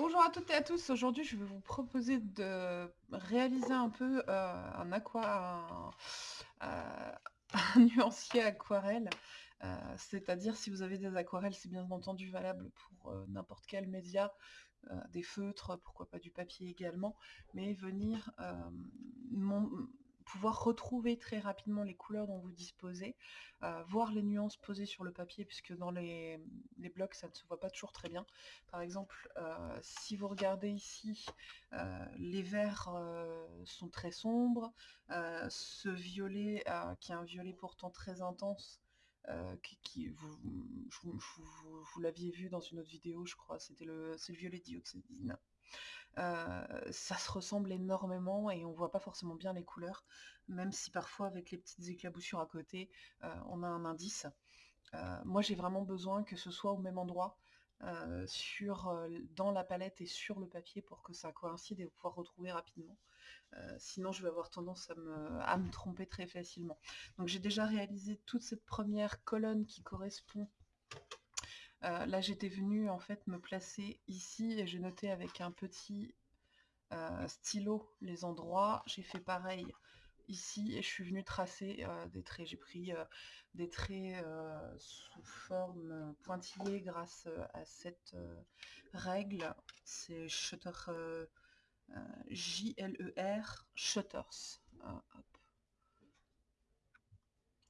Bonjour à toutes et à tous, aujourd'hui je vais vous proposer de réaliser un peu euh, un aqua, un, euh, nuancier aquarelle, euh, c'est-à-dire si vous avez des aquarelles c'est bien entendu valable pour n'importe quel média, des feutres, pourquoi pas du papier également, mais venir pouvoir retrouver très rapidement les couleurs dont vous disposez, euh, voir les nuances posées sur le papier puisque dans les, les blocs ça ne se voit pas toujours très bien. Par exemple, euh, si vous regardez ici, euh, les verts sont très sombres, ce violet qui est un violet pourtant très intense, qui, vous, vous- vous- vous l'aviez vu dans une autre vidéo, je crois, c'était le, c'est le violet dioxydine. Euh, ça se ressemble énormément et on voit pas forcément bien les couleurs, même si parfois avec les petites éclaboussures à côté, euh, on a un indice. Euh, moi j'ai vraiment besoin que ce soit au même endroit, sur, dans la palette et sur le papier pour que ça coïncide et pouvoir retrouver rapidement. Sinon je vais avoir tendance à me tromper très facilement. Donc j'ai déjà réalisé toute cette première colonne qui correspond euh, là, j'étais venue en fait me placer ici et j'ai noté avec un petit euh, stylo les endroits. J'ai fait pareil ici et je suis venue tracer euh, des traits. J'ai pris des traits sous forme pointillée grâce à cette règle. C'est Shutter J-L-E-R Shutters. Hop.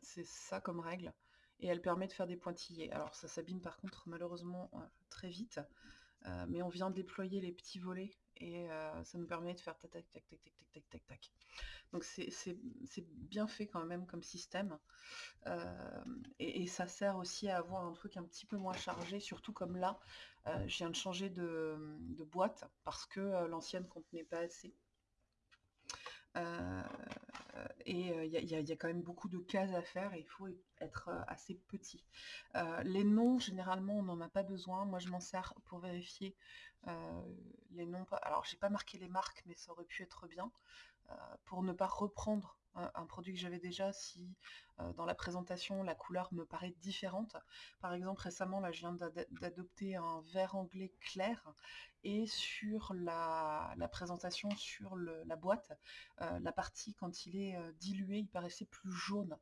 C'est ça comme règle. Et elle permet de faire des pointillés. Alors ça s'abîme par contre malheureusement euh, très vite. Euh, mais on vient déployer les petits volets et euh, ça nous permet de faire tac tac tac tac tac tac tac tac tac. Donc c'est bien fait quand même comme système. Et, ça sert aussi à avoir un truc un petit peu moins chargé, surtout comme là, je viens de changer de, de boîte parce que l'ancienne contenait pas assez. Euh, et il y, a- quand même beaucoup de cases à faire et il faut être euh, assez petit. Euh, les noms, généralement, on n'en a pas besoin. Moi, je m'en sers pour vérifier euh, les noms. Alors, j'ai pas marqué les marques, mais ça aurait pu être bien euh, pour ne pas reprendre un, produit que j'avais déjà si euh, dans la présentation la couleur me paraît différente. Par exemple, récemment, là, je viens d'ad- d'adopter un vert anglais clair et sur la, présentation sur la boîte, euh, la partie quand il est euh, dilué, il paraissait plus jaune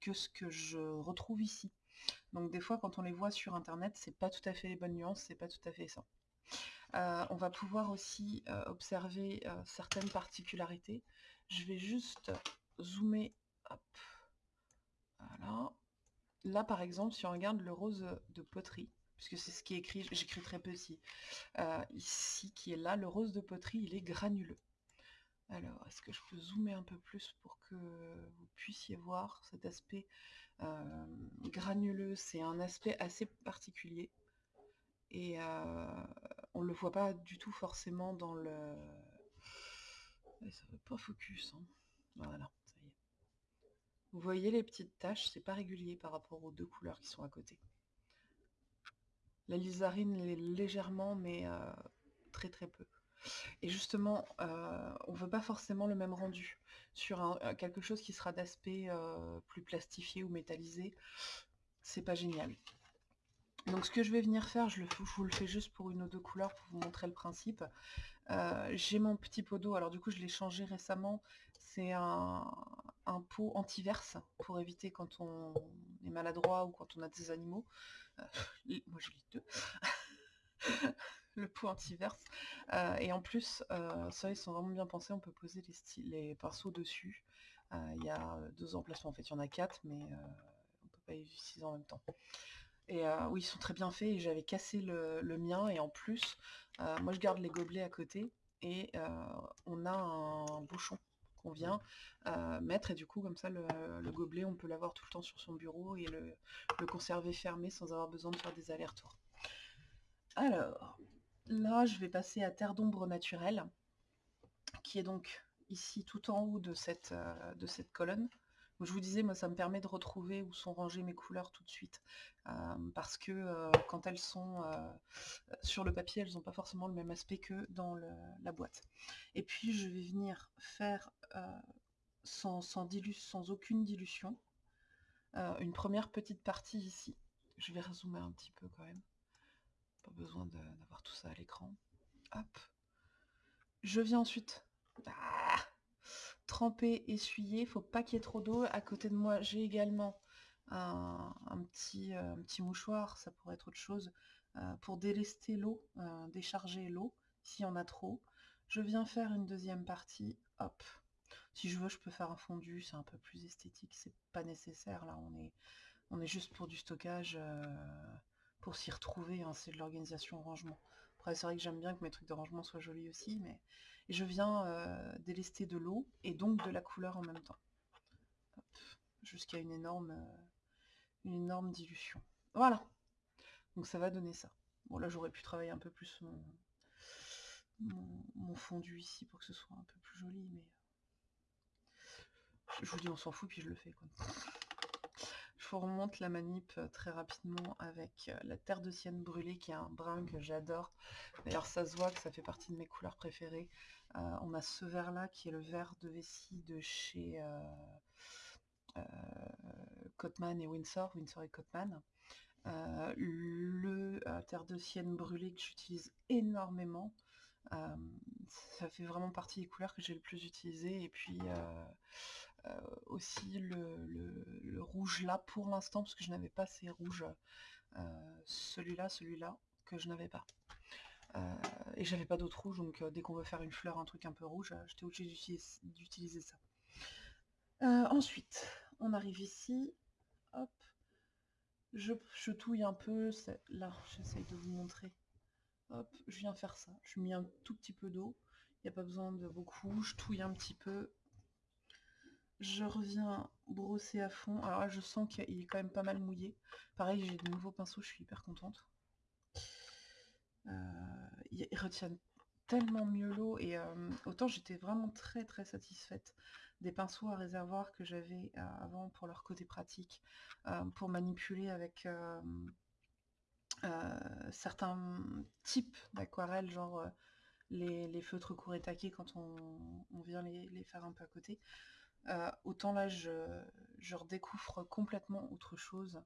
que ce que je retrouve ici. Donc des fois quand on les voit sur internet, c'est pas tout à fait les bonnes nuances, c'est pas tout à fait ça. On va pouvoir aussi observer certaines particularités. Je vais juste zoomer. Voilà. Là par exemple, si on regarde le rose de poterie, puisque c'est ce qui est écrit, j'écris très petit, euh, ici qui est là, le rose de poterie, il est granuleux. Alors, est-ce que je peux zoomer un peu plus pour que vous puissiez voir cet aspect euh, granuleux? C'est un aspect assez particulier et euh, on le voit pas du tout forcément dans le... Ouais, ça veut pas focus, hein. Voilà, ça y est. Vous voyez les petites taches, c'est pas régulier par rapport aux deux couleurs qui sont à côté. La lizarine l'est légèrement, mais euh, très très peu. Et justement, euh, on veut pas forcément le même rendu. Sur euh, quelque chose qui sera d'aspect plus plastifié ou métallisé, c'est pas génial. Donc ce que je vais venir faire, je, je vous le fais juste pour une ou deux couleurs pour vous montrer le principe. Euh, J'ai mon petit pot d'eau, alors du coup je l'ai changé récemment. C'est un, pot anti-verse pour éviter quand on est maladroit ou quand on a des animaux. Euh, les- moi je lis deux. le pot anti-verse. Euh, et en plus, euh, ça ils sont vraiment bien pensés, on peut poser les, les pinceaux dessus. Il y a deux emplacements, en fait il y en a quatre, mais on peut pas les utiliser en même temps. Et euh, oui, ils sont très bien faits et j'avais cassé le, le mien et en plus, euh, moi je garde les gobelets à côté et euh, on a un bouchon qu'on vient mettre et du coup comme ça le, le gobelet on peut l'avoir tout le temps sur son bureau et le, le conserver fermé sans avoir besoin de faire des allers-retours. Alors, là je vais passer à Terre d'ombre naturelle qui est donc ici tout en haut de cette, de cette colonne. Je vous disais, moi ça me permet de retrouver où sont rangées mes couleurs tout de suite. Euh, parce que euh, quand elles sont euh, sur le papier, elles n'ont pas forcément le même aspect que dans la boîte. Et puis je vais venir faire sans, dilu- sans aucune dilution une première petite partie ici. Je vais rezoomer un petit peu quand même. Pas besoin d'avoir tout ça à l'écran. Hop. Je viens ensuite ah, tremper, essuyer. Faut pas qu'il y ait trop d'eau. À côté de moi, j'ai également un, petit, euh, petit, mouchoir, ça pourrait être autre chose, euh, pour délester l'eau, euh, décharger l'eau, s'il y en a trop. Je viens faire une deuxième partie, hop. Si je veux, je peux faire un fondu, c'est un peu plus esthétique, c'est pas nécessaire, là, on est, on est juste pour du stockage, pour s'y retrouver, hein, c'est de l'organisation rangement. Après, c'est vrai que j'aime bien que mes trucs de rangement soient jolis aussi, mais je viens délester de l'eau et donc de la couleur en même temps. Jusqu'à une énorme, une énorme dilution. Voilà. Donc ça va donner ça. Bon là j'aurais pu travailler un peu plus mon, fondu ici pour que ce soit un peu plus joli, mais je vous dis on s'en fout puis je le fais. Remonte la manip euh, très rapidement avec euh, la terre de sienne brûlée qui est un brun que j'adore. D'ailleurs ça se voit que ça fait partie de mes couleurs préférées. Euh, on a ce vert là qui est le vert de vessie de chez Cotman et Windsor, Windsor et Cotman. Euh, le euh, terre de sienne brûlée que j'utilise énormément. Euh, ça fait vraiment partie des couleurs que j'ai le plus utilisé. Et puis aussi le, rouge là pour l'instant, parce que je n'avais pas ces rouges. celui-là, celui-là, que je n'avais pas. et j'avais pas d'autres rouges, donc dès qu'on veut faire une fleur, un truc un peu rouge, j'étais obligée d'utiliser ça. ensuite, on arrive ici, hop, je, touille un peu, là, j'essaye de vous montrer. Hop, je viens faire ça. Je mets un tout petit peu d'eau. Il n'y a pas besoin de beaucoup. Je touille un petit peu. Je reviens brosser à fond. Alors là, je sens qu'il est quand même pas mal mouillé. Pareil, j'ai de nouveaux pinceaux, je suis hyper contente. Euh, ils retiennent tellement mieux l'eau et euh, autant j'étais vraiment très très satisfaite des pinceaux à réservoir que j'avais euh, avant pour leur côté pratique, pour manipuler avec certains types d'aquarelles, genre les, feutres courts et taqués quand on, vient les, faire un peu à côté. Autant là, je, redécouvre complètement autre chose.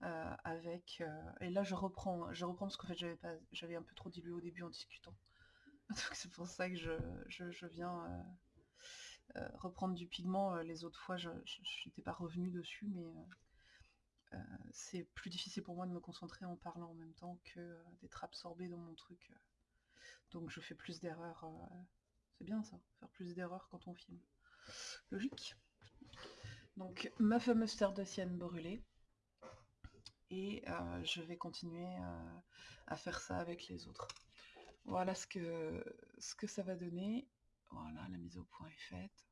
avec et là je reprends je reprends parce qu'en fait j'avais pas j'avais un peu trop dilué au début en discutant donc c'est pour ça que je viens euh, reprendre du pigment, euh, les autres fois, je n'étais pas revenue dessus, mais euh, c'est plus difficile pour moi de me concentrer en parlant en même temps que d'être absorbé dans mon truc. Donc je fais plus d'erreurs. c'est bien ça, faire plus d'erreurs quand on filme. Logique. Donc ma fameuse terre de sienne brûlée. Et je vais continuer à faire ça avec les autres. Voilà ce que, ce que ça va donner. Voilà, la mise au point est faite.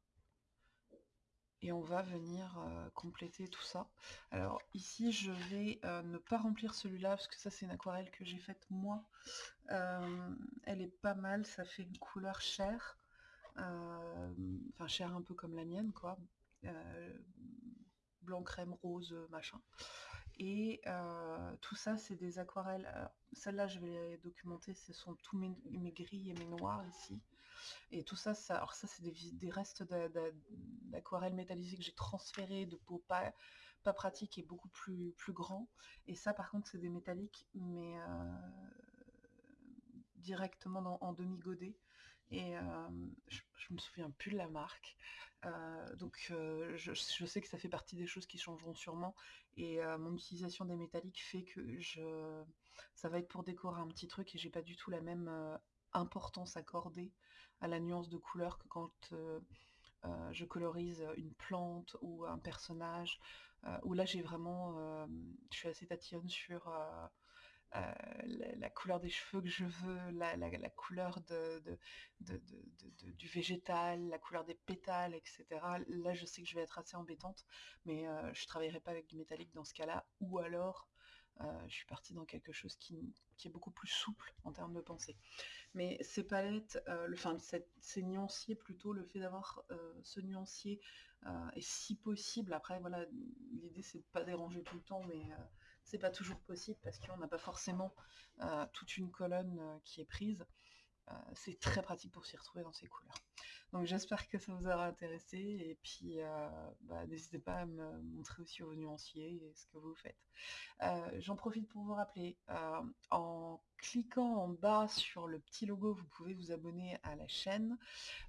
Et on va venir euh, compléter tout ça. Alors ici, je vais euh, ne pas remplir celui-là, parce que ça, c'est une aquarelle que j'ai faite moi. Euh, elle est pas mal, ça fait une couleur chair. Enfin, chair un peu comme la mienne, quoi. blanc, crème, rose, machin. Et tout ça, c'est des aquarelles. Celles-là, je vais les documenter, ce sont tous mes, mes gris et mes noirs ici. Et tout ça, ça alors ça c'est des, restes d'aquarelle métallisée que j'ai transféré de peau pas, pas pratique et beaucoup plus, plus grand. Et ça par contre c'est des métalliques, mais euh, directement en demi-godet. Et euh, je, me souviens plus de la marque. Euh, donc je, je, sais que ça fait partie des choses qui changeront sûrement. Et mon utilisation des métalliques fait que je, ça va être pour décorer un petit truc et j'ai pas du tout la même importance accordée à la nuance de couleur que quand euh, euh, je colorise une plante ou un personnage, euh, où là j'ai vraiment, je suis assez tatillonne sur la, couleur des cheveux que je veux, la, couleur de, du végétal, la couleur des pétales, etc. Là je sais que je vais être assez embêtante, mais je travaillerai pas avec du métallique dans ce cas-là, ou alors je suis partie dans quelque chose qui, est beaucoup plus souple en termes de pensée. Mais ces palettes, le, enfin ces nuanciers plutôt, le fait d'avoir ce nuancier, et si possible, après voilà, l'idée c'est de pas déranger tout le temps, mais c'est pas toujours possible parce qu'on n'a pas forcément toute une colonne qui est prise. c'est très pratique pour s'y retrouver dans ces couleurs. Donc j'espère que ça vous aura intéressé et puis, bah, n'hésitez pas à me montrer aussi vos nuanciers et ce que vous faites. J'en profite pour vous rappeler, en cliquant en bas sur le petit logo, vous pouvez vous abonner à la chaîne.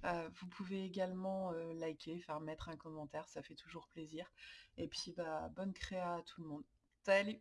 Vous pouvez également, liker, faire mettre un commentaire, ça fait toujours plaisir et puis, bah, bonne créa à tout le monde. Salut!